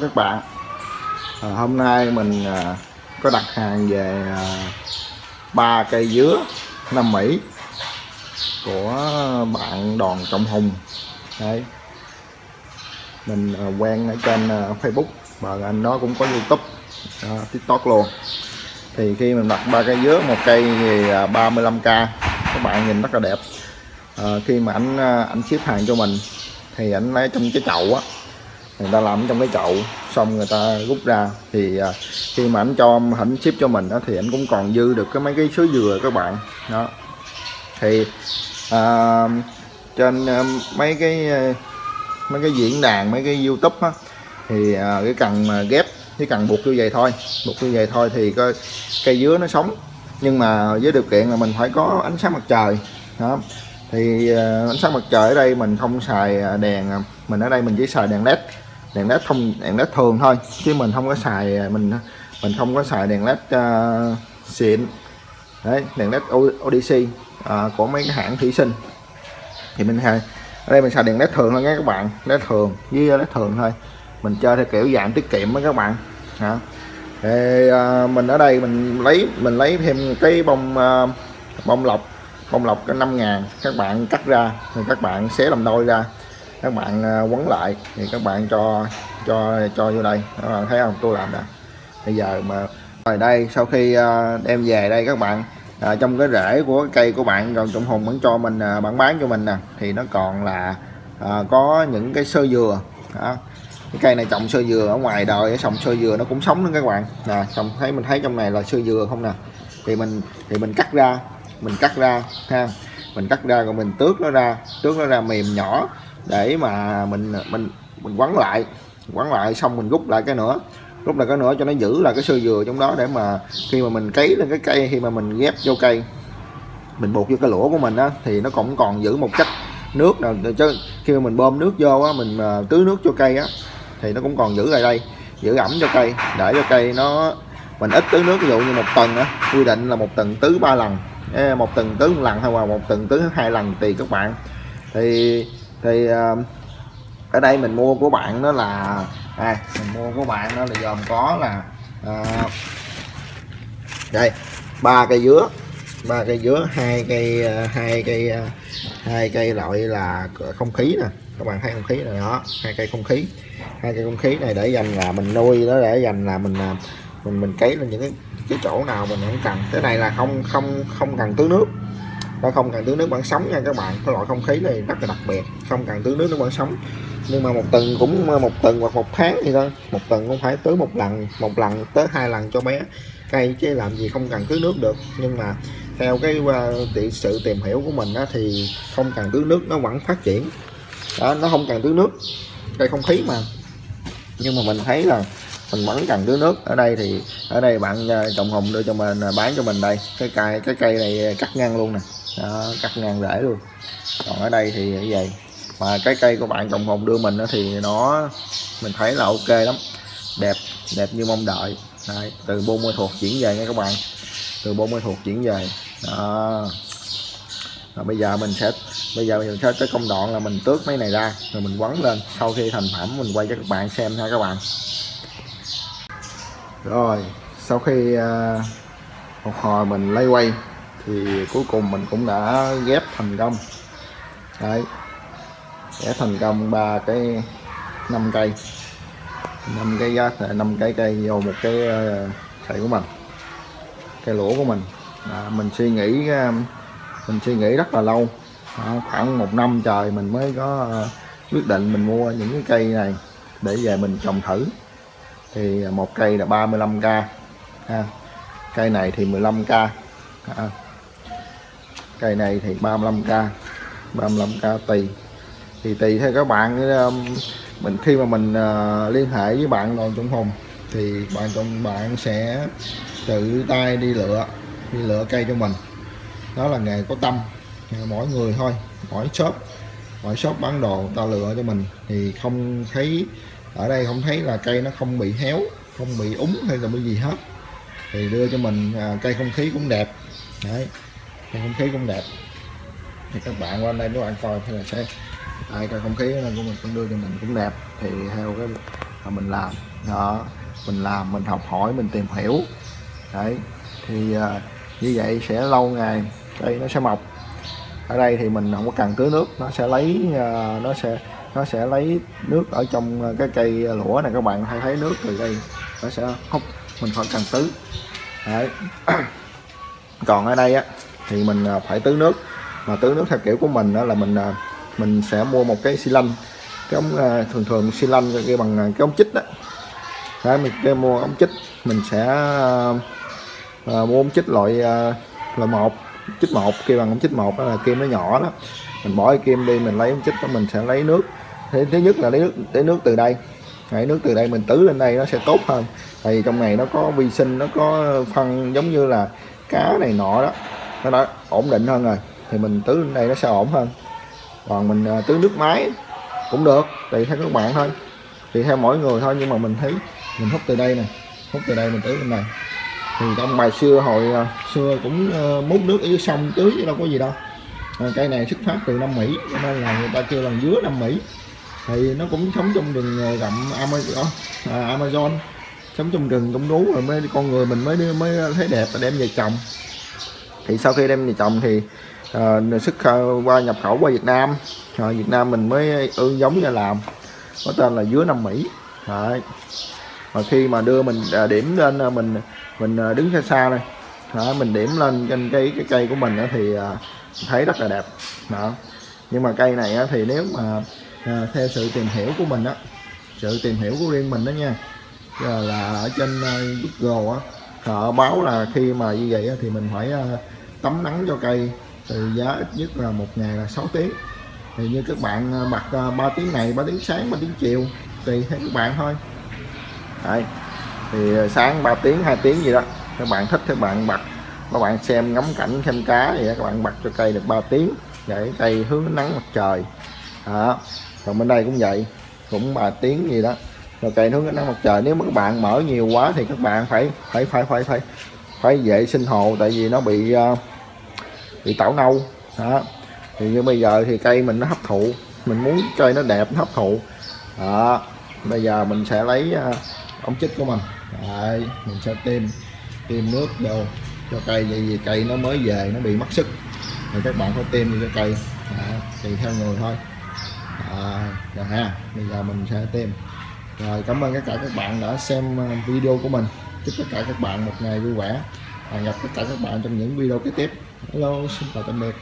Các bạn. À, Hôm nay mình à, có đặt hàng về à, ba cây dứa Nam Mỹ của bạn Đoàn Trọng Hùng. Đấy. Mình à, quen ở trên à, Facebook và anh đó cũng có YouTube à, TikTok luôn. Thì khi mình đặt ba cây dứa một cây thì à, 35k các bạn nhìn rất là đẹp. À, khi mà anh à, anh ship hàng cho mình thì anh lấy trong cái chậu á người ta làm trong cái chậu xong người ta rút ra. Thì à, khi mà anh cho ảnh ship cho mình đó, thì anh cũng còn dư được cái mấy cái sứ dừa các bạn. Đó. Thì à, trên à, mấy cái à, mấy cái diễn đàn mấy cái youtube á thì à, cái cần mà ghép cái cần buộc như vậy thôi. Buộc như vậy thôi thì coi cây dứa nó sống. Nhưng mà với điều kiện là mình phải có ánh sáng mặt trời. Đó. Thì ánh sáng mặt trời ở đây mình không xài đèn mình ở đây mình chỉ xài đèn led đèn led không đèn led thường thôi chứ mình không có xài mình mình không có xài đèn led uh, xịn. Đấy đèn led ODC uh, ờ, của mấy cái hãng thủy sinh. Thì mình hay ở đây mình xài đèn led thường thôi nha các bạn led thường với led thường thôi. Mình chơi theo kiểu dạng tiết kiệm với các bạn hả thì uh, mình ở đây mình lấy mình lấy thêm cái bông uh, bông lọc bông lọc cái 5 ngàn các bạn cắt ra thì các bạn xé làm đôi ra các bạn à, quấn lại thì các bạn cho cho cho vô đây. Các bạn thấy không? Tôi làm nè. Bây giờ mà rồi đây sau khi à, đem về đây các bạn à, trong cái rễ của cái cây của bạn còn trọng hùng vẫn cho mình à, bạn bán cho mình nè thì nó còn là à, có những cái sơ dừa đó. cái cây này trồng sơ dừa ở ngoài đời trồng sơ dừa nó cũng sống nữa các bạn. Nè trồng thấy mình thấy trong này là sơ dừa không nè? Thì mình thì mình cắt ra mình cắt ra ha. Mình cắt ra rồi mình tước nó ra tước nó ra mềm nhỏ để mà mình mình mình quấn lại quấn lại xong mình rút lại cái nữa. Rút lại cái nữa cho nó giữ là cái sơ dừa trong đó để mà khi mà mình cấy lên cái cây, khi mà mình ghép vô cây, mình buộc vô cái lũa của mình á, thì nó cũng còn giữ một chất nước nào. Chứ khi mà mình bơm nước vô á, mình à, tưới nước cho cây á, thì nó cũng còn giữ lại đây, giữ ẩm cho cây, để cho cây nó, mình ít tưới nước. Ví dụ như một tuần á, quy định là một tuần tưới ba lần. Một tuần tưới một lần hay là một tuần tưới hai lần tùy các bạn. Thì thì ờ, ở đây mình mua của bạn đó là à, mình mua của bạn đó là gồm có là à, đây ba cây dứa ba cây dứa hai cây ờ, hai cây hai cây loại là không khí nè các bạn thấy không khí này đó hai cây không khí hai cây không khí này để dành là mình nuôi đó để dành là mình mình mình cấy lên những cái cái chỗ nào mình không cần cái này là không không không cần tưới nước nó không? Cần tưới nước vẫn sống nha các bạn. Cái loại không khí này rất là đặc biệt. Không cần tưới nước nó vẫn sống nhưng mà một tuần cũng một tuần hoặc một tháng thì thôi. Một tuần cũng phải tưới một lần một lần tới hai lần cho bé. Cây chứ làm gì không cần tưới nước được. Nhưng mà theo cái uh, sự tìm hiểu của mình đó, thì không cần tưới nước nó vẫn phát triển. Đó nó không cần tưới nước. Cây không khí mà. Nhưng mà mình thấy là mình vẫn cần tưới nước. Ở đây thì ở đây bạn ờ, trồng hồng đưa cho mình ờ, bán cho mình đây. Cái cây cái cây này cắt ngang luôn nè đó, cắt ngang rễ luôn. Còn ở đây thì như vậy. Mà cái cây của bạn trồng hồng đưa mình thì nó mình thấy là ok lắm. Đẹp đẹp như mong đợi. Đây, từ bông mưa thuộc chuyển về nha các bạn. Từ bông mưa thuộc chuyển về. Đó. Rồi bây giờ mình sẽ bây giờ mình sẽ tới công đoạn là mình tước mấy này ra rồi mình quấn lên. Sau khi thành phẩm mình quay cho các bạn xem ha các bạn. Rồi sau khi uh, một hồi mình lấy quay thì cuối cùng mình cũng đã ghép thành công. Đấy. Ghép thành công ba cái năm cây. Năm cái giá à, năm cái cây vô một cái ờ, cây của mình. Cây lũa của mình. À, mình suy nghĩ ờ, mình suy nghĩ rất là lâu. À, khoảng một năm trời mình mới có ờ, quyết định mình mua những cái cây này để về mình trồng thử. Thì một cây là 35k ha. cây này thì 15k à, cây này thì 35k 35k tùy. Thì tùy theo các bạn um, mình khi mà mình uh, liên hệ với bạn đoàn trung hùng thì bạn trong bạn sẽ tự tay đi lựa đi lựa cây cho mình. Đó là nghề có tâm mỗi người thôi mỗi shop mỗi shop bán đồ ta lựa cho mình. Thì không thấy ở đây không thấy là cây nó không bị héo không bị úng hay là cái gì hết. Thì đưa cho mình à, cây không khí cũng đẹp. Đấy thì không khí cũng đẹp. Thì các bạn qua đây nếu bạn coi thì là sẽ ai coi không khí nên của mình cũng đưa cho mình cũng đẹp. Thì theo cái là mình làm đó mình làm mình học hỏi mình tìm hiểu. Đấy thì à, như vậy sẽ lâu ngày cây nó sẽ mọc. Ở đây thì mình không có cần tưới nước nó sẽ lấy à, nó sẽ nó sẽ lấy nước ở trong cái cây lũa này. Các bạn hay thấy nước từ đây nó sẽ hút mình khỏi cần tưới. Đấy. Còn ở đây á thì mình à, phải tưới nước. Mà tưới nước theo kiểu của mình đó là mình à, mình sẽ mua một cái xi lanh. Cái ống à, thường thường xi lanh cái bằng cái ống chích đó đấy mình cái mua ống chích mình sẽ uh, mua ống chích loại uh, loại một chích một kia bằng ống chích một đó là kim nó nhỏ đó. Mình bỏ cái kim đi mình lấy ống chích đó mình sẽ lấy nước. Thế thứ nhất là lấy nước lấy nước từ đây. Lấy nước từ đây mình tưới lên đây nó sẽ tốt hơn. Tại vì trong này nó có vi sinh nó có phân giống như là cá này nọ đó nó đã ổn định hơn rồi thì mình tưới lên đây nó sẽ ổn hơn. Còn mình à, tưới nước máy cũng được tùy theo các bạn thôi tùy theo mỗi người thôi nhưng mà mình thấy mình hút từ đây nè hút từ đây mình tưới lên này. Thì trong bài xưa hồi à, xưa cũng ờ, múc nước ở dưới sông tưới chứ đâu có gì đâu. À, cây này xuất phát từ Nam Mỹ cho nên là người ta kêu là dứa Nam Mỹ. Thì nó cũng sống trong rừng ờ, rậm Amazon, à, Amazon sống trong rừng trong núi rồi mới con người mình mới mới thấy đẹp và đem về trồng thì sau khi đem về trồng thì uh, xuất qua nhập khẩu qua Việt Nam. Rồi Việt Nam mình mới ương giống ra làm có tên là dứa Nam Mỹ. Đấy. và khi mà đưa mình uh, điểm lên uh, mình mình uh, đứng xa xa đây đó, mình điểm lên trên cây cái cây của mình đó, thì uh, thấy rất là đẹp. Đó. Nhưng mà cây này thì nếu mà theo sự tìm hiểu của mình á sự tìm hiểu của riêng mình đó nha là, ở trên uh, Google á họ báo là khi mà như vậy thì mình phải uh, tắm nắng cho cây thì giá ít nhất là một ngày là 6 tiếng. Thì như các bạn à, bật à, 3 tiếng này 3 tiếng sáng 3 tiếng chiều tùy theo các bạn thôi. Đấy. thì à, sáng 3 tiếng 2 tiếng gì đó, các bạn thích các bạn bật. Các bạn xem ngắm cảnh, xem cá thì các bạn bật cho cây được 3 tiếng để cây hướng nắng mặt trời. Đó. Còn bên đây cũng vậy, cũng 3 tiếng gì đó rồi cây hướng nắng mặt trời. Nếu mà các bạn mở nhiều quá thì các bạn phải phải phải phải phải phải vệ sinh hồ tại vì nó bị ờ, bị tảo nâu. Đó. Thì như bây giờ thì cây mình nó hấp thụ mình muốn cây nó đẹp nó hấp thụ. Đó. Bây giờ mình sẽ lấy ờ, ống chích của mình. Đấy, mình sẽ tiêm tiêm nước vô cho cây vậy vì cây nó mới về nó bị mất sức. Thì các bạn phải tiêm cho cây. Đó, tùy theo người thôi. À, rồi ha bây giờ mình sẽ tiêm rồi cảm ơn tất cả các bạn đã xem ờ, video của mình chúc tất cả các bạn một ngày vui vẻ, và gặp tất cả các bạn trong những video kế tiếp. Hello, xin chào tạm biệt.